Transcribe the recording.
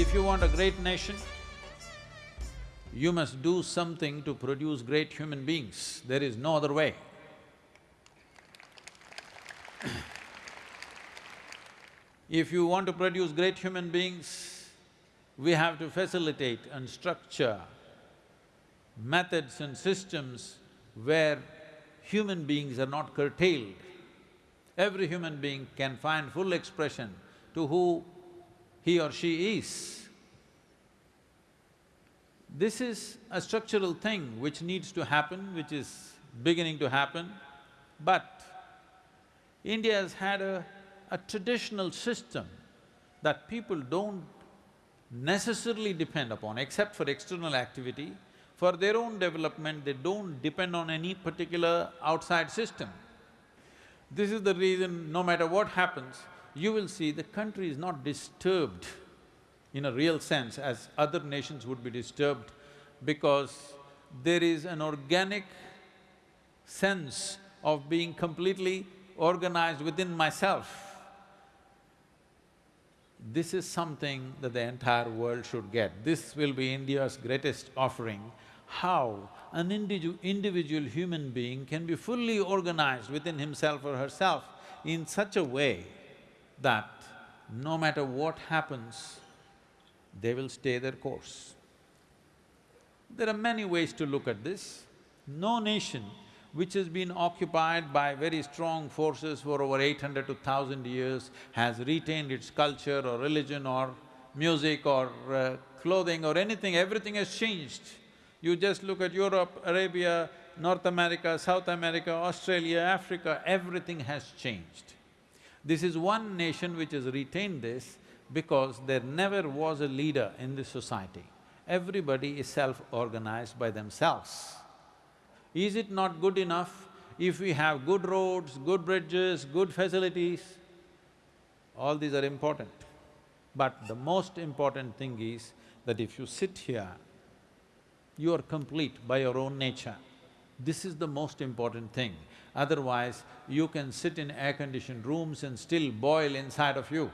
If you want a great nation, you must do something to produce great human beings, there is no other way. if you want to produce great human beings, we have to facilitate and structure methods and systems where human beings are not curtailed. Every human being can find full expression to who he or she is. This is a structural thing which needs to happen, which is beginning to happen, but India has had a, a traditional system that people don't necessarily depend upon except for external activity. For their own development, they don't depend on any particular outside system. This is the reason, no matter what happens, you will see the country is not disturbed in a real sense as other nations would be disturbed because there is an organic sense of being completely organized within myself. This is something that the entire world should get. This will be India's greatest offering, how an individu individual human being can be fully organized within himself or herself in such a way that no matter what happens, they will stay their course. There are many ways to look at this. No nation which has been occupied by very strong forces for over eight hundred to thousand years has retained its culture or religion or music or uh, clothing or anything, everything has changed. You just look at Europe, Arabia, North America, South America, Australia, Africa, everything has changed. This is one nation which has retained this because there never was a leader in this society. Everybody is self-organized by themselves. Is it not good enough if we have good roads, good bridges, good facilities? All these are important. But the most important thing is that if you sit here, you are complete by your own nature. This is the most important thing. Otherwise, you can sit in air-conditioned rooms and still boil inside of you.